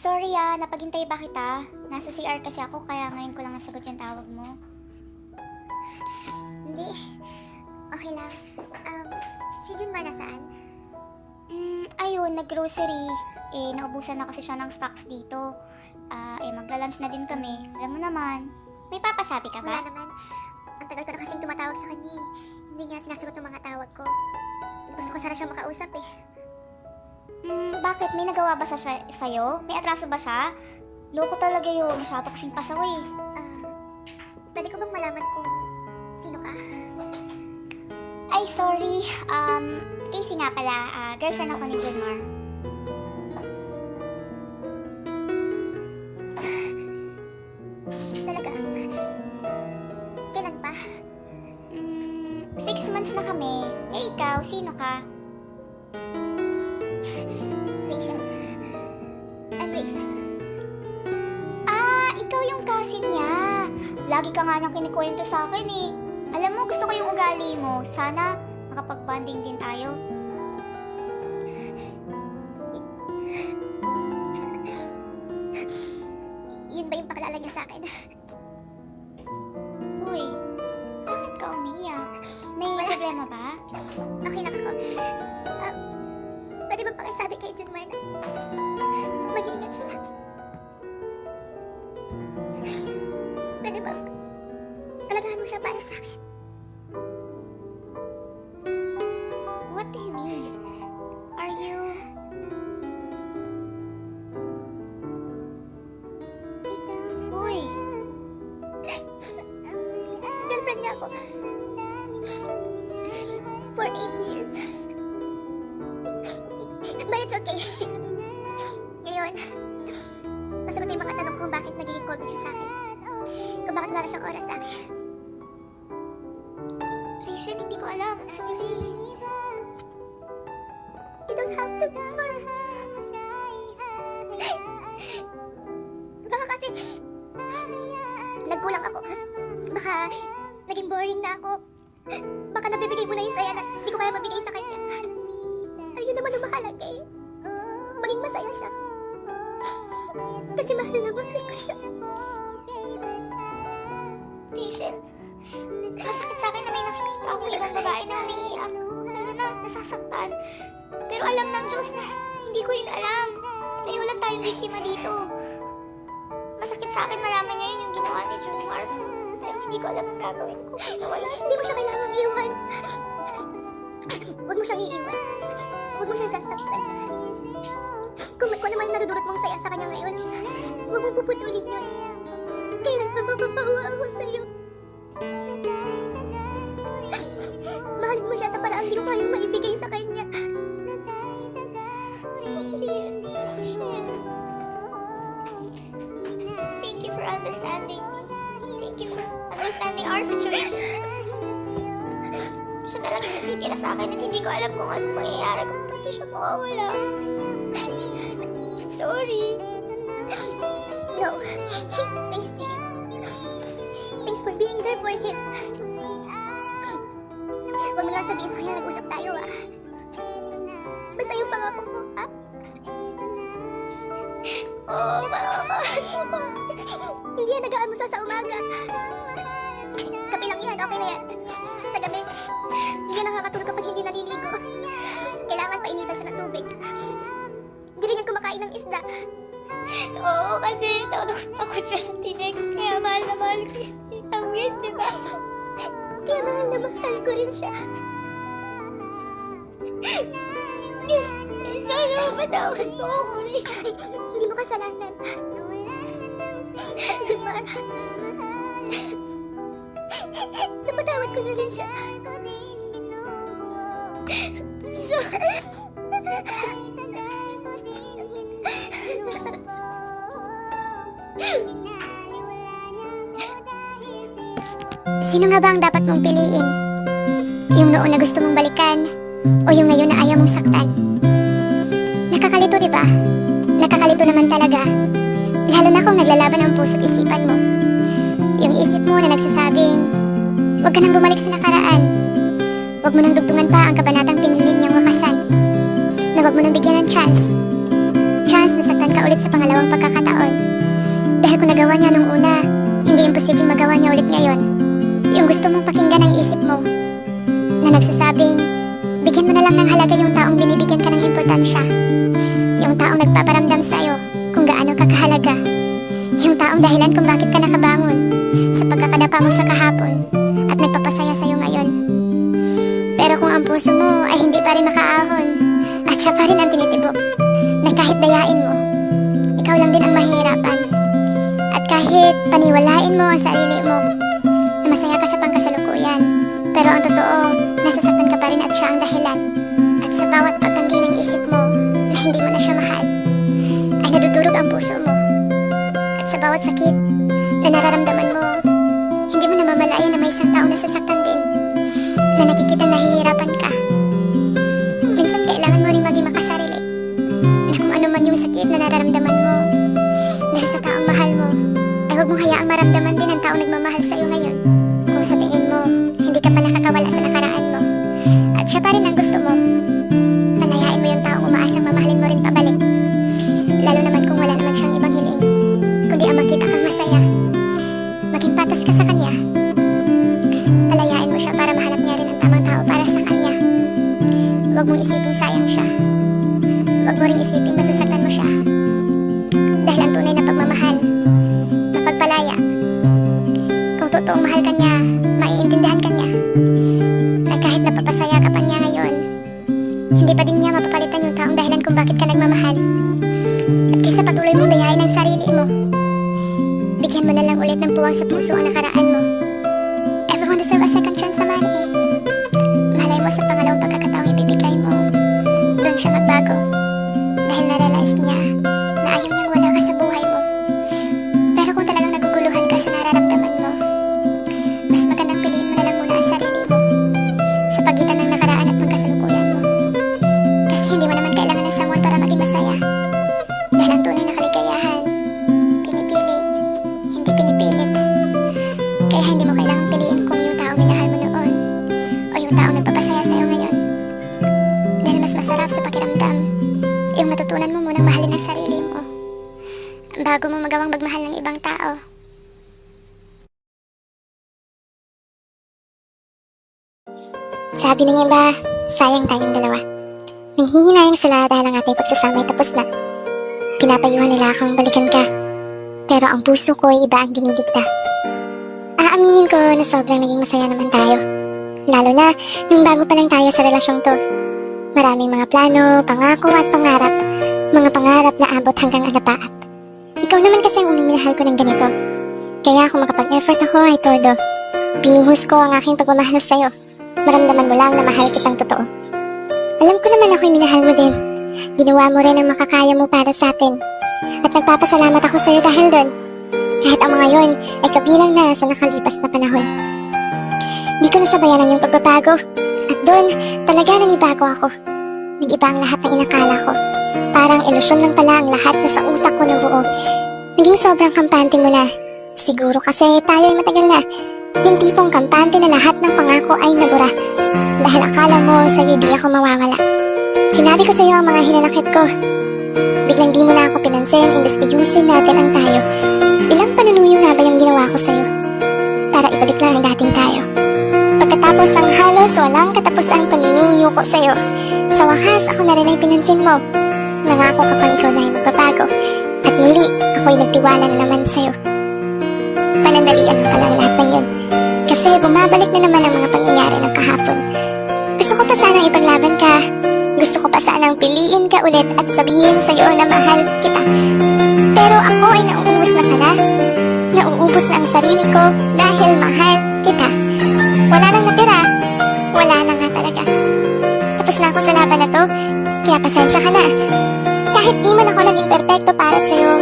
napaghintay ba kita? Nasa CR kasi ako, kaya ngayon ko lang nasagot yung tawag mo. Hindi. Okay lang. Um, si Junmar nasaan? Mm, ayun, nag-grocery. Eh, naubusan na kasi siya ng stocks dito. Ah, eh, magla-lunch na din kami. Alam mo naman. May papasabi ka Wala ba? naman. Ang tagal ko na kasing tumatawag sa kanya eh. Hindi niya sinasagot ng mga tawag ko. Gusto ko sana siya makausap eh. Mm, bakit? May nagawa ba sa siya, sa'yo? May atraso ba siya? Loko talaga yun. Siya toksing pasaway. Ah, pwede ko bang malaman kung sino ka? Ay, sorry. Um, Casey nga pala. Ah, girlfriend ako ni Junmar. Talaga? Kailan pa? Mm, six months na kami. Eh, ikaw, sino ka? Lagi ka nga niyang kinikwento sa akin eh. Alam mo, gusto ko yung ugali mo. Sana makapag-bonding din tayo. Yun ba yung pakilala niya sa akin? For eight years. But it's okay. Ngayon, masagot yung mga tanong kung bakit nagiging cold siya sa akin. Kung bakit wala siyang oras sa akin. Rachel, hindi ko alam. Sorry. You don't have to be sorry. Baka kasi, nagkulang ako. Baka, naging boring na ako. Baka nabibigay mo na yung saya na hindi ko kaya mabigay sa kanya. Ayun naman ang mahalaga eh. Maging masaya siya. Kasi mahal na mahal ko siya. Rachel, masakit sa akin na may nakikita ako ibang babae na umiiyak. Lalo na nasasaktan. Pero alam ng Diyos na hindi ko yun alam. Pareho lang tayong biktima dito. Masakit sa akin malaman ngayon yung ginawa ni June Mark. Hindi ko alam ang gagawin ko. Hindi mo siya kailangang iwan. Huwag mo siyang iiwan. Huwag mo siyang sasaktan. Kung, kung ano yung nadudulot mong saya sa kanya ngayon, huwag mo puputulin yun. Kailan pa Yung natitira sa akin at hindi ko alam kung ano mangyayari kung pati siya mawawala. Sorry. No. Thanks to you. Thanks for being there for him. Huwag mo lang sabihin sa kanya nag-usap tayo ah. Basta yung pangako mo, ha? Oo, mamamahal mo ko. Hindi yan nag-aamusa sa umaga. Kape lang yan, okay na yan. Sa gabi, hindi yan nakakatulog kapag hindi naliligo. Kailangan painitan siya ng tubig. Hindi rin yan kumakain ng isda. Oo, kasi takot takot siya sa tinig. Kaya mahal na mahal ko. Ang weird, di ba? Kaya mahal na mahal ko rin siya. Sana mapatawad mo ako, Rachel. Hindi mo kasalanan. At Jumar, napatawad ko na rin siya. Sino nga ba ang dapat mong piliin? Yung noon na gusto mong balikan o yung ngayon na ayaw mong saktan? Nakakalito, di ba? Nakakalito naman talaga. Lalo na kung naglalaban ang puso't isipan mo. Huwag ka nang bumalik sa nakaraan. Huwag mo nang dugtungan pa ang kabanatang pinili niyang wakasan. Na huwag mo nang bigyan ng chance. Chance na saktan ka ulit sa pangalawang pagkakataon. Dahil kung nagawa niya nung una, hindi imposibleng magawa niya ulit ngayon. Yung gusto mong pakinggan ang isip mo, na nagsasabing, bigyan mo na lang ng halaga yung taong binibigyan ka ng importansya. Yung taong nagpaparamdam sa'yo kung gaano ka kahalaga. Yung taong dahilan kung bakit ka nakabangon sa pagkakadapa mo sa kahapon puso mo ay hindi pa rin makaahon at siya pa rin ang tinitibok na kahit dayain mo, ikaw lang din ang mahihirapan. At kahit paniwalain mo ang sarili mo na masaya ka sa pangkasalukuyan, pero ang totoo, nasasaktan ka pa rin at siya ang dahilan. At sa bawat pagtanggi ng isip mo na hindi mo na siya mahal, ay nadudurog ang puso mo. At sa bawat sakit na nararamdaman huwag mong hayaang maramdaman din ang taong nagmamahal sa'yo ngayon. Kung sa tingin mo, hindi ka pa nakakawala sa nakaraan mo at siya pa rin ang gusto mo, palayain mo yung taong umaasang mamahalin mo rin pabalik. Lalo naman kung wala naman siyang ibang hiling, kundi ang makita kang masaya. Maging patas ka sa kanya. Palayain mo siya para mahanap niya rin ang tamang tao para sa kanya. Huwag mong isipin sayang siya. Huwag mo rin isipin masasaktan mo siya. Totoong mahal ka niya, maiintindihan ka niya. Na kahit napapasaya ka pa niya ngayon, hindi pa din niya mapapalitan yung taong dahilan kung bakit ka nagmamahal. At kaysa patuloy mong dayain ang sarili mo, bigyan mo na lang ulit ng puwang sa puso ang nakaraan mo. Everyone deserve a second chance naman eh. Malay mo sa pangalawang pagkakataong ibibigay mo, doon siya magbago. Dahil na-realize niya nakaraan at ng kasalukuyan mo. Kasi hindi mo naman kailangan ng someone para maging masaya. Dahil ang tunay na kaligayahan, pinipili, hindi pinipilit. Kaya hindi mo kailangang piliin kung yung taong minahal mo noon o yung taong nagpapasaya sa'yo ngayon. Dahil mas masarap sa pakiramdam yung matutunan mo munang mahalin ang sarili mo bago mo magawang magmahal ng ibang tao. Sabi ng iba, sayang tayong dalawa. Nanghihinayang sila dahil ang ating pagsasama ay tapos na. Pinapayuhan nila akong balikan ka. Pero ang puso ko ay iba ang dinidikta. Aaminin ko na sobrang naging masaya naman tayo. Lalo na nung bago pa lang tayo sa relasyong to. Maraming mga plano, pangako at pangarap. Mga pangarap na abot hanggang alapaat. Ikaw naman kasi ang unang ko ng ganito. Kaya kung makapag-effort ako ay todo. Pinuhos ko ang aking pagmamahal sa'yo. Maramdaman mo lang na mahal kitang totoo. Alam ko naman ako'y minahal mo din. Ginawa mo rin ang makakaya mo para sa atin. At nagpapasalamat ako sa'yo dahil doon. Kahit ang mga yon ay kabilang na sa nakalipas na panahon. Di ko nasabayan ang iyong pagbabago. At doon, talaga nanibago ako. Nag-iba ang lahat ng inakala ko. Parang ilusyon lang pala ang lahat na sa utak ko na buo. Naging sobrang kampante mo na. Siguro kasi tayo ay matagal na. Yung tipong kampante na lahat ng pangako ay nabura. Dahil akala mo sa'yo di ako mawawala. Sinabi ko sa'yo ang mga hinanakit ko. Biglang di mo na ako pinansin imbes ayusin natin ang tayo. Ilang panunuyo nga ba yung ginawa ko sa'yo? Para ibalik lang ang dating tayo. Pagkatapos ng halos walang katapusang panunuyo ko sa'yo, sa wakas ako na rin ay pinansin mo. Nangako ka pang ikaw na ay magbabago. At muli, ako'y nagtiwala na naman sa'yo. Panandalian Kasi bumabalik na naman ang mga pangyayari ng kahapon. Gusto ko pa sanang ipaglaban ka. Gusto ko pa sanang piliin ka ulit at sabihin sa'yo na mahal kita. Pero ako ay nauubos na pala. Nauubos na ang sarili ko dahil mahal kita. Wala nang natira. Wala na nga talaga. Tapos na ako sa laban na to, kaya pasensya ka na. Kahit di man ako naging perpekto para sa'yo,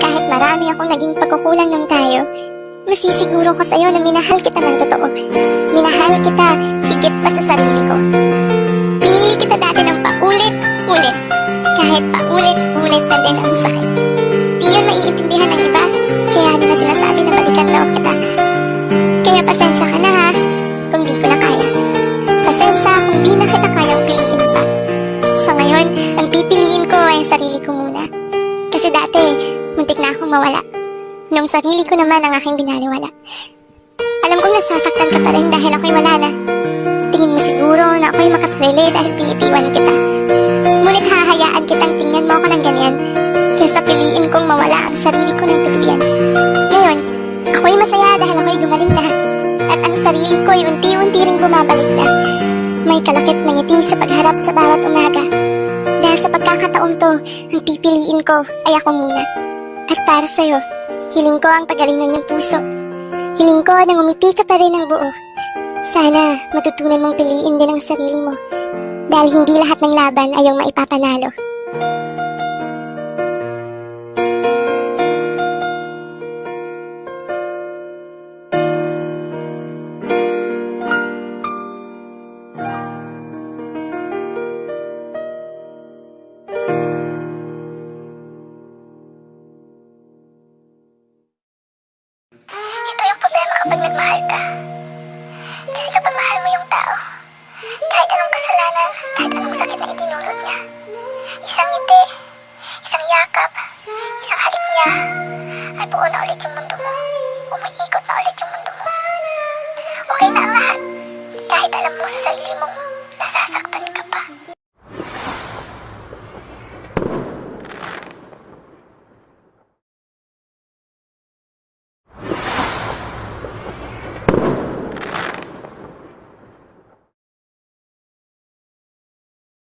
kahit marami akong naging pagkukulang ng tayo, masisiguro ko sa'yo na minahal kita ng totoo. Minahal kita higit pa sa sarili ko. Pinili kita dati ng paulit-ulit. Kahit paulit-ulit na din ang sakit. Naman ang aking binaliwala. Alam kong nasasaktan ka pa rin dahil ako'y wala na. Tingin mo siguro na ako'y makasarili dahil pinitiwan kita. Ngunit hahayaan kitang tingnan mo ako ng ganyan kaysa piliin kong mawala ang sarili ko ng tuluyan. Ngayon, ako'y masaya dahil ako'y gumaling na. At ang sarili ko'y unti-unti ring bumabalik na. May kalakip na ngiti sa pagharap sa bawat umaga. Dahil sa pagkakataong to, ang pipiliin ko ay ako muna. At para sa'yo, hiling ko ang pagaling ng puso. Hiling ko na umiti ka pa rin ng buo. Sana matutunan mong piliin din ang sarili mo. Dahil hindi lahat ng laban ay yung maipapanalo.